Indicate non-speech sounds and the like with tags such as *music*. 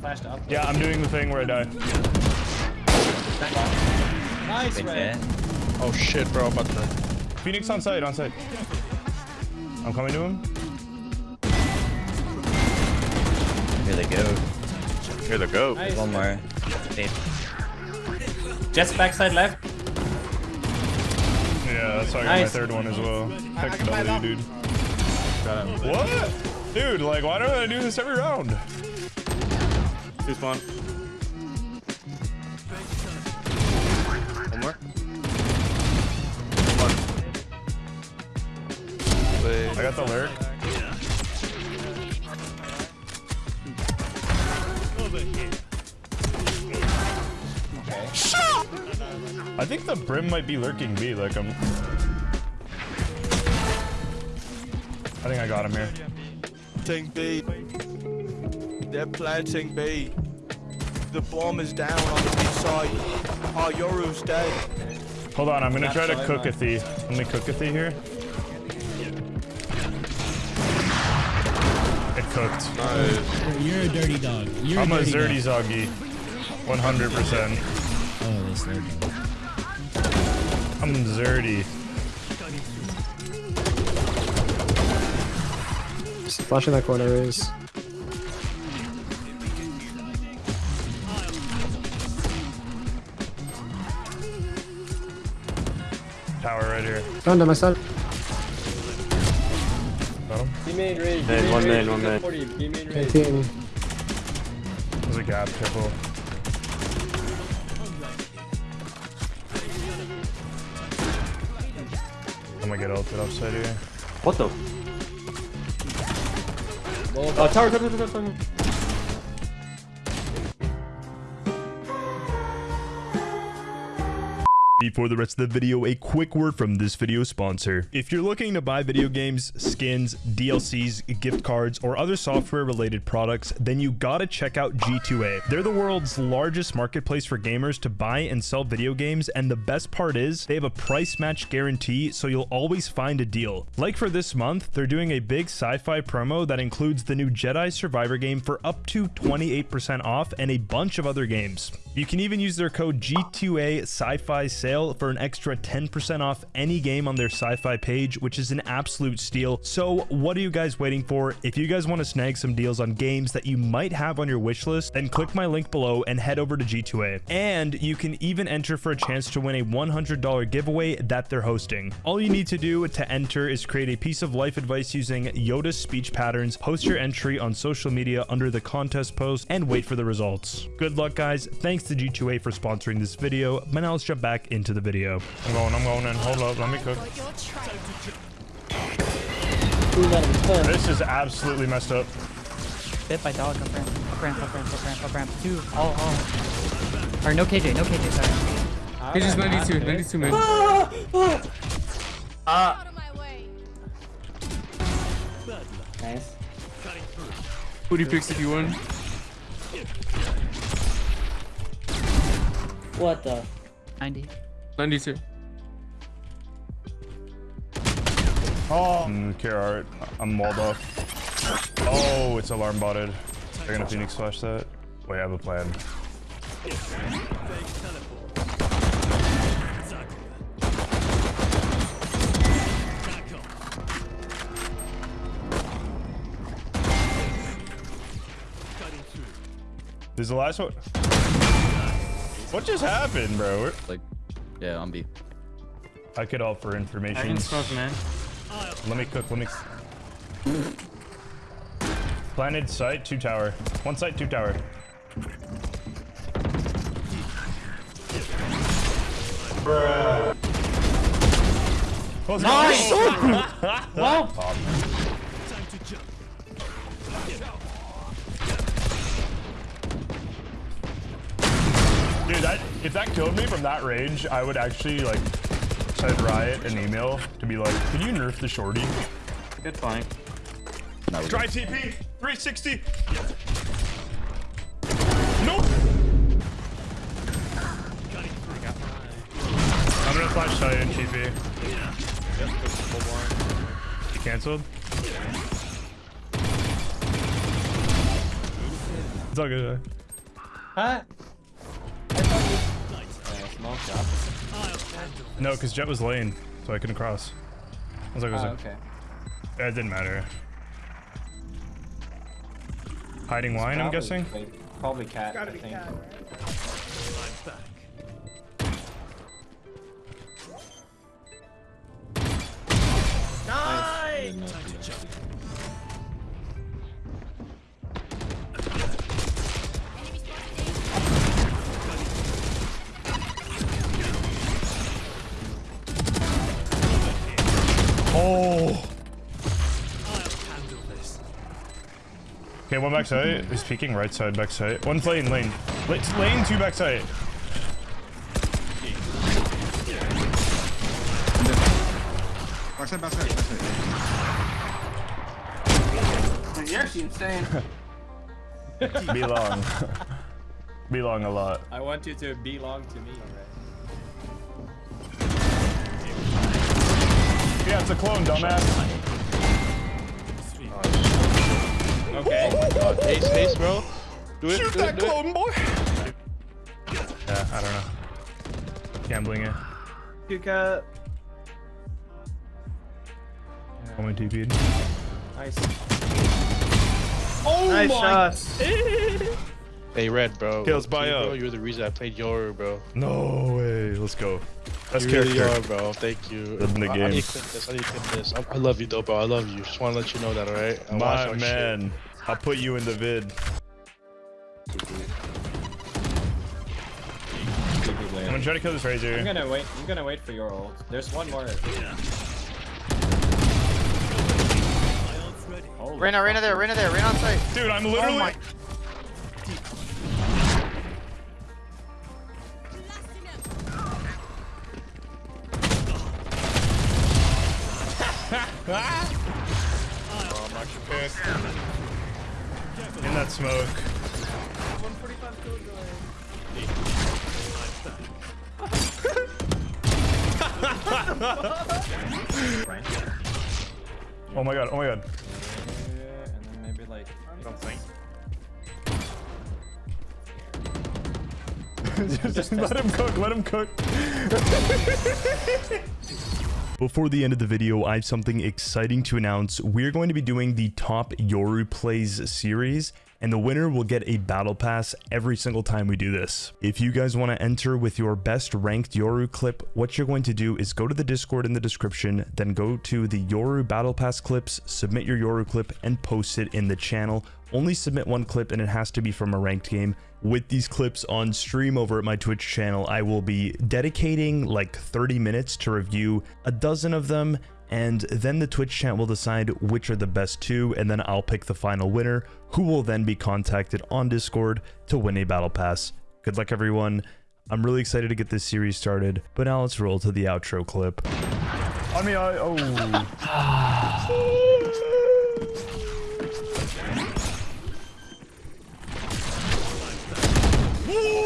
flashed up. Yeah, I'm doing the thing where I die. Nice, Big Ray. Oh shit, bro. I'm about to. Phoenix on site, on site. I'm coming to him. Here they go. Here they go. Nice. One more. Eight. Jett's backside left. Yeah, that's how I got Nice. my third one as well. Heck got my W, dude. What? Dude, like, why don't I do this every round? Two spawn. One more. One. Wait. I got the lurk. I think the brim might be lurking B. Like I'm. I think I got him here. Planting B. They're planting B. The bomb is down on the B side. Oh, Yoru's dead. Hold on, I'm gonna Not try to cook a man. thief. Let me cook a thief here. It cooked. Nice. You're a dirty dog. You're I'm a a dirty dog. Zoggy. 100%. Oh, this third. I'm Zerdy. Just flashing that corner is. Tower right here. Found him, I said. Got him. B main Ray. Man, one man, one man. B main Ray. Canteen. There's a gap, careful. I'm gonna get ulted upside here. What the? Oh, tower, tower, tower, tower, tower. Before the rest of the video, a quick word from this video sponsor. If you're looking to buy video games, skins, DLCs, gift cards, or other software related products, then you gotta check out G2A. They're the world's largest marketplace for gamers to buy and sell video games, and the best part is they have a price match guarantee, so you'll always find a deal. Like for this month, they're doing a big sci-fi promo that includes the new Jedi Survivor game for up to 28% off and a bunch of other games. You can even use their code G2A Sci-Fi Sale for an extra 10% off any game on their sci-fi page, which is an absolute steal. So what are you guys waiting for? If you guys want to snag some deals on games that you might have on your wish list, then click my link below and head over to G2A. And you can even enter for a chance to win a $100 giveaway that they're hosting. All you need to do to enter is create a piece of life advice using Yoda's speech patterns, post your entry on social media under the contest post, and wait for the results. Good luck, guys. Thanks to G2A for sponsoring this video, but now let's jump back into the video. I'm going, I'm going in. Hold up, let me cook. This is absolutely messed up. Bit by dog, up ramp, up ramp, up ramp, up ramp, up ramp. Two, all, all. Or no KJ, no KJ, sorry. He's just 92, 92 man. Ah, ah. Nice. Booty picks if you win. What the? 90. 92. Oh, mm, care art. I'm walled off. Oh, it's alarm botted. They're gonna Phoenix flash that. Wait, I have a plan. This is the last one. What just happened, bro? Like, yeah, on B. I could offer I information. can smoke, man. Let me cook. Let me. Planted site, two tower. One site, two tower. Bruh. Nice! *laughs* well. Dude, that if that killed me from that range, I would actually like send Riot an email to be like, "Can you nerf the shorty?" Good flank. No, we Dry TP, 360. Nope. I'm gonna flash side in TP. He canceled. It's all good. Huh? Oh, no, because Jett was lane, so I couldn't cross. I was like, was Oh, okay. Yeah, it didn't matter. Hiding wine, I'm guessing? Probably cat, I think. Oh! Okay, one backside. He's peeking right side, backside. One lane, lane. Lane, lane two backside. Backside, backside, backside. You're actually insane. Be long. *laughs* Be long a lot. I want you to belong to me. Yeah, it's a clone, dumbass. Oh, okay. Oh, God, ace, ace, bro. Do it, Shoot do it, that do it. clone, boy! Yeah, I don't know. Gambling it. Good cat. Uh, Only TP'd. Nice. Oh nice shots. *laughs* Hey, Red, bro. Kills You, by bro, up. You're the reason I played Yoru, bro. No way. Let's go. Best you really character. are, bro. Thank you. In the I, I game. need to clip this. I need to clip this. I, I love you, though, bro. I love you. Just want to let you know that, alright? I My our man. I'll put you in the vid. I'm gonna try to kill this Razor. I'm gonna wait. I'm gonna wait for your ult. There's one more. Holy Reyna, Reyna there, Reyna there, Reyna on site. Dude, I'm literally. Oh my- Oh, I'm actually pissed. in that smoke. *laughs* Oh my god, oh my god. and then maybe like. Something. Just let him cook, let him cook. *laughs* Before the end of the video, I have something exciting to announce. We're going to be doing the top Yoru plays series, and the winner will get a battle pass every single time we do this. If you guys want to enter with your best ranked Yoru clip, what you're going to do is go to the Discord in the description, then go to the Yoru battle pass clips, submit your Yoru clip, and post it in the channel. Only submit one clip and it has to be from a ranked game. With these clips on stream over at my Twitch channel, I will be dedicating like 30 minutes to review a dozen of them and then the Twitch chat will decide which are the best two, and then I'll pick the final winner, who will then be contacted on Discord to win a battle pass. Good luck, everyone. I'm really excited to get this series started, but now let's roll to the outro clip. On me, I oh. *laughs*